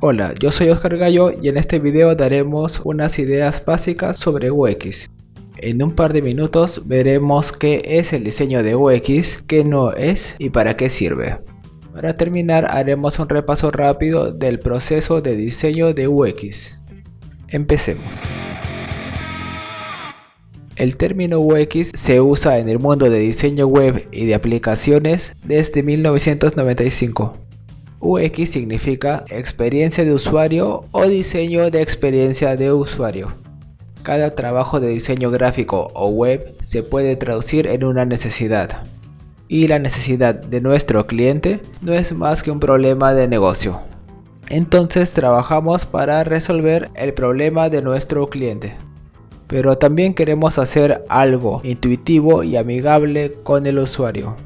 Hola, yo soy Oscar Gallo y en este video daremos unas ideas básicas sobre UX. En un par de minutos veremos qué es el diseño de UX, qué no es y para qué sirve. Para terminar haremos un repaso rápido del proceso de diseño de UX. Empecemos. El término UX se usa en el mundo de diseño web y de aplicaciones desde 1995. UX significa experiencia de usuario o diseño de experiencia de usuario. Cada trabajo de diseño gráfico o web se puede traducir en una necesidad. Y la necesidad de nuestro cliente no es más que un problema de negocio. Entonces trabajamos para resolver el problema de nuestro cliente. Pero también queremos hacer algo intuitivo y amigable con el usuario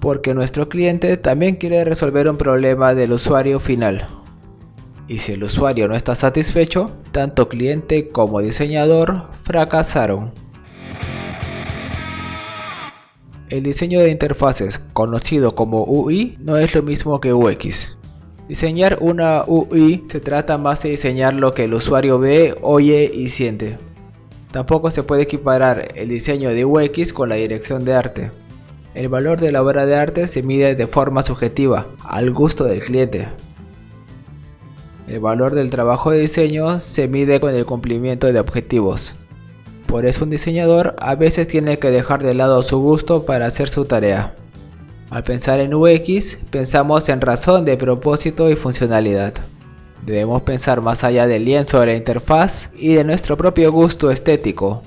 porque nuestro cliente también quiere resolver un problema del usuario final. Y si el usuario no está satisfecho, tanto cliente como diseñador fracasaron. El diseño de interfaces, conocido como UI, no es lo mismo que UX. Diseñar una UI se trata más de diseñar lo que el usuario ve, oye y siente. Tampoco se puede equiparar el diseño de UX con la dirección de arte. El valor de la obra de arte se mide de forma subjetiva, al gusto del cliente. El valor del trabajo de diseño se mide con el cumplimiento de objetivos. Por eso un diseñador a veces tiene que dejar de lado su gusto para hacer su tarea. Al pensar en UX, pensamos en razón de propósito y funcionalidad. Debemos pensar más allá del lienzo de la interfaz y de nuestro propio gusto estético,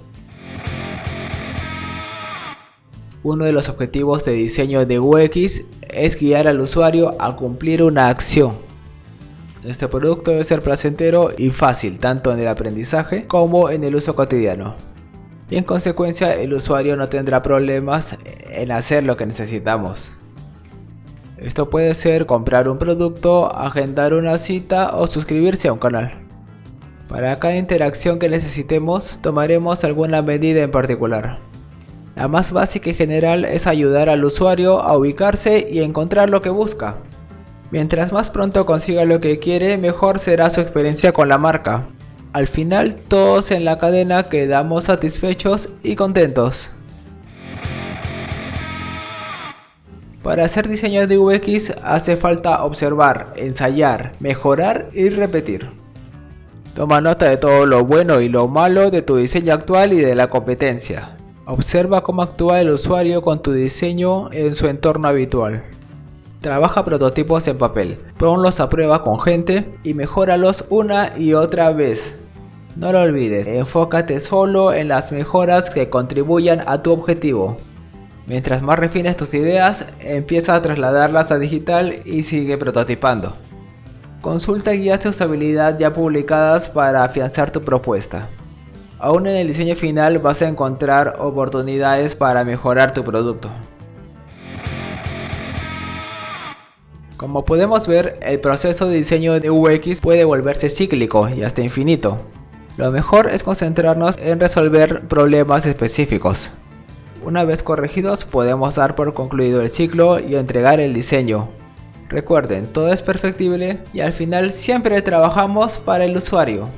Uno de los objetivos de diseño de UX es guiar al usuario a cumplir una acción. Este producto debe ser placentero y fácil tanto en el aprendizaje como en el uso cotidiano. Y en consecuencia el usuario no tendrá problemas en hacer lo que necesitamos. Esto puede ser comprar un producto, agendar una cita o suscribirse a un canal. Para cada interacción que necesitemos tomaremos alguna medida en particular. La más básica y general es ayudar al usuario a ubicarse y encontrar lo que busca. Mientras más pronto consiga lo que quiere, mejor será su experiencia con la marca. Al final, todos en la cadena quedamos satisfechos y contentos. Para hacer diseño de UX hace falta observar, ensayar, mejorar y repetir. Toma nota de todo lo bueno y lo malo de tu diseño actual y de la competencia. Observa cómo actúa el usuario con tu diseño en su entorno habitual. Trabaja prototipos en papel, ponlos a prueba con gente y mejóralos una y otra vez. No lo olvides, enfócate solo en las mejoras que contribuyan a tu objetivo. Mientras más refines tus ideas, empieza a trasladarlas a digital y sigue prototipando. Consulta guías de usabilidad ya publicadas para afianzar tu propuesta. Aún en el diseño final vas a encontrar oportunidades para mejorar tu producto. Como podemos ver, el proceso de diseño de UX puede volverse cíclico y hasta infinito. Lo mejor es concentrarnos en resolver problemas específicos. Una vez corregidos podemos dar por concluido el ciclo y entregar el diseño. Recuerden, todo es perfectible y al final siempre trabajamos para el usuario.